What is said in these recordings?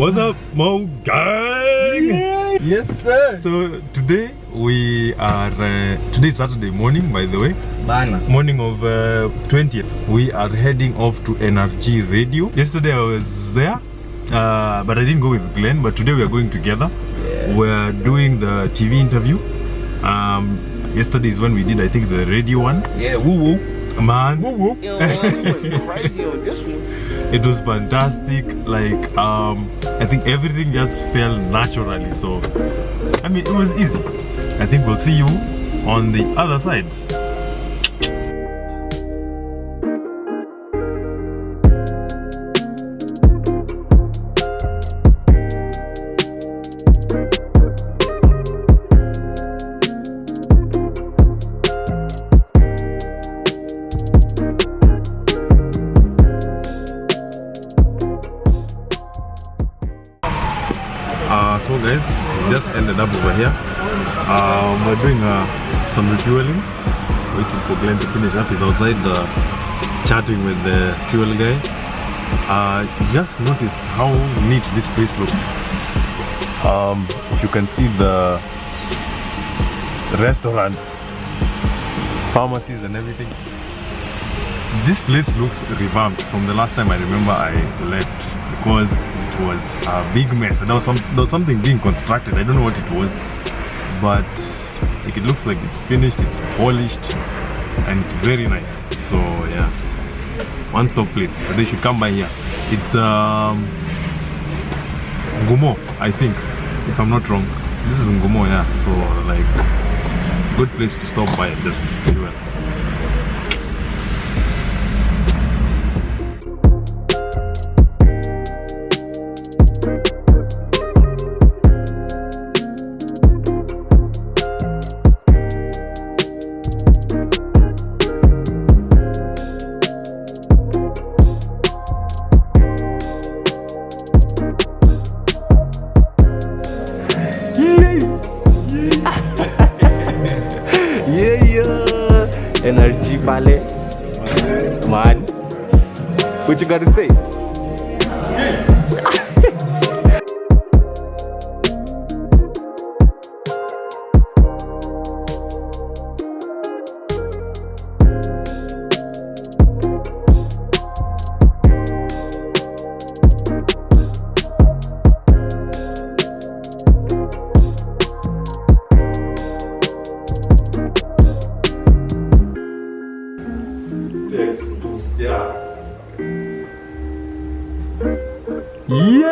What's up, Mo Gang? Yeah. Yes, sir. So today we are uh, today Saturday morning, by the way, Bana. morning of uh, 20th. We are heading off to NRG Radio. Yesterday I was there, uh, but I didn't go with Glenn. But today we are going together. Yeah. We're doing the TV interview. Um, yesterday is when we did, I think, the radio one. Yeah, woo woo. Man, You know, we went crazy on this one. it was fantastic. Like um i think everything just fell naturally so i mean it was easy. I think we'll see you on the other side ended up over here. Um we're doing uh, some refueling waiting for glenn to finish up. He's outside uh, chatting with the fuel guy. Uh just noticed how neat this place looks. Um if you can see the restaurants pharmacies and everything this place looks revamped from the last time I remember I left. Because was a big mess. There was some there was something being constructed. I don't know what it was, but like, it looks like it's finished, it's polished, and it's very nice. So yeah, one stop place. But they should come by here. It's um Ngumo, I think, if I'm not wrong. This is Ngumo, yeah. So like good place to stop by just. Yeah, Energy pale. Man. What you got to say? Yeah,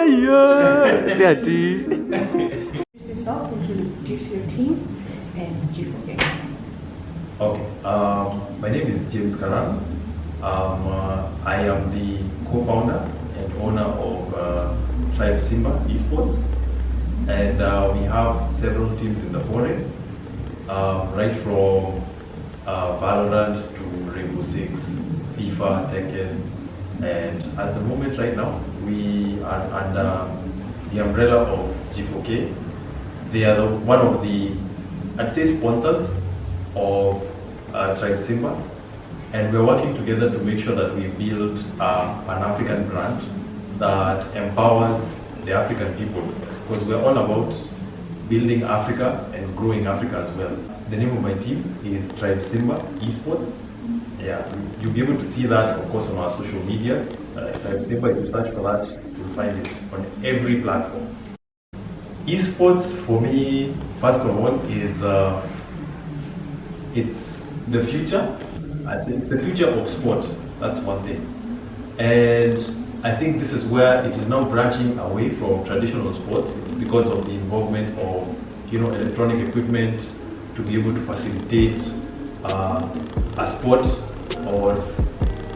yeah. Say ati. Introduce yourself, introduce your team, and G4K. Okay, um, my name is James Karan. Um, uh, I am the co-founder and owner of uh, Tribe Simba Esports, and uh, we have several teams in the foreign, um, right from uh, Valorant to Rainbow FIFA, Tekken, and at the moment right now we are under the umbrella of G4K. They are the, one of the, I'd say, sponsors of uh, Tribe Simba, and we're working together to make sure that we build a Pan-African brand that empowers the African people, because we're all about building Africa and growing Africa as well. The name of my team is Tribe Simba Esports. Yeah, you'll be able to see that, of course, on our social medias. Uh, Tribe Simba, if you search for that, you'll find it on every platform. Esports for me, first of all, is uh, it's the future. I think it's the future of sport. That's one thing. And I think this is where it is now branching away from traditional sports. It's because of the involvement of you know electronic equipment to be able to facilitate uh, a sport or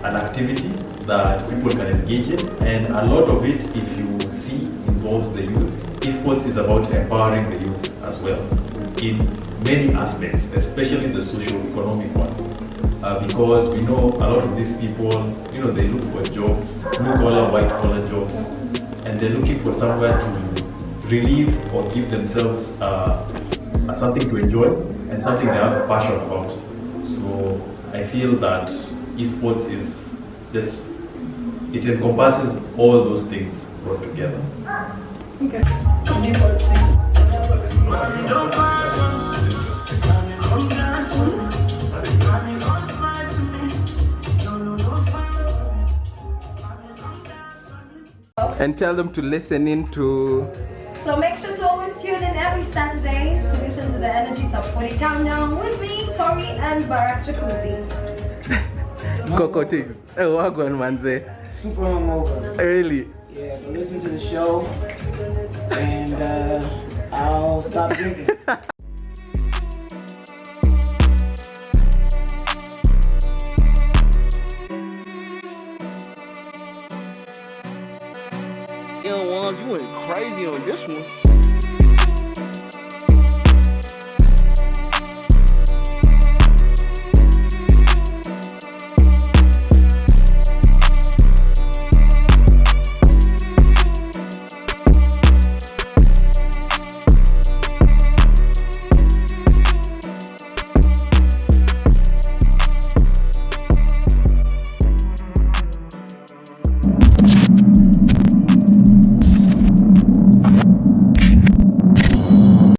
an activity that people can engage in. And a lot of it, if you see, involves the youth. Esports is about empowering the youth as well in many aspects, especially the socio-economic one. Uh, because we know a lot of these people, you know, they look for jobs, blue collar, white collar jobs, and they're looking for somewhere to relieve or give themselves uh, something to enjoy and something they have a passion about. So I feel that esports is just, it encompasses all those things brought together. Okay. And tell them to listen in to So make sure to always tune in every Saturday to listen to the Energy Top 40 Countdown with me, Tori, and Barack Jacuzzi. Coco Tigs. Eh, wagwan manze. super hungover. Really? Yeah, but listen to the show, and uh, I'll stop drinking. Young ones, you went crazy on this one.